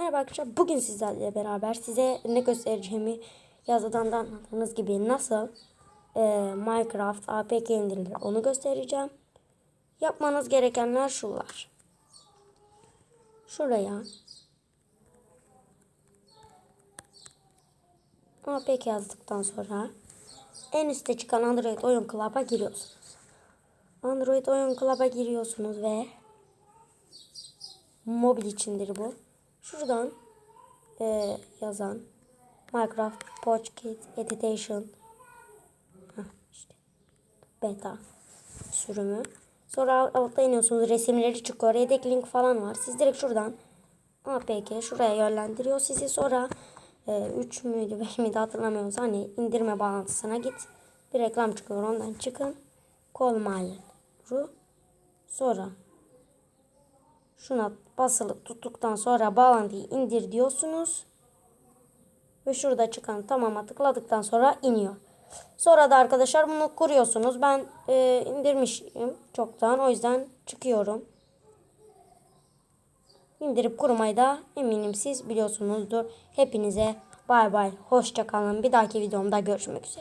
Merhaba arkadaşlar. Bugün sizlerle beraber size ne göstereceğimi yazıdan da anladığınız gibi nasıl e, Minecraft APK indirilir onu göstereceğim. Yapmanız gerekenler şunlar. Şuraya APK yazdıktan sonra en üstte çıkan Android Oyun Club'a giriyorsunuz. Android Oyun Club'a giriyorsunuz ve mobil içindir bu. Şuradan e, yazan Minecraft Pocket Edition Heh, işte beta sürümü. Sonra altta iniyorsunuz resimleri çıkıyor. Yedek link falan var. Siz direkt şuradan APK şuraya yönlendiriyor sizi. Sonra e, 3 müydü 5 miydi hatırlamıyorum. Hani indirme bağlantısına git. Bir reklam çıkıyor ondan çıkın. My ru. Sonra şuna basılı tuttuktan sonra bağlantıyı indir diyorsunuz. Ve şurada çıkan tamama tıkladıktan sonra iniyor. Sonra da arkadaşlar bunu kuruyorsunuz. Ben e, indirmişim çoktan. O yüzden çıkıyorum. İndirip kurmayı da eminim siz biliyorsunuzdur. Hepinize bay bay. Hoşça kalın. Bir dahaki videomda görüşmek üzere.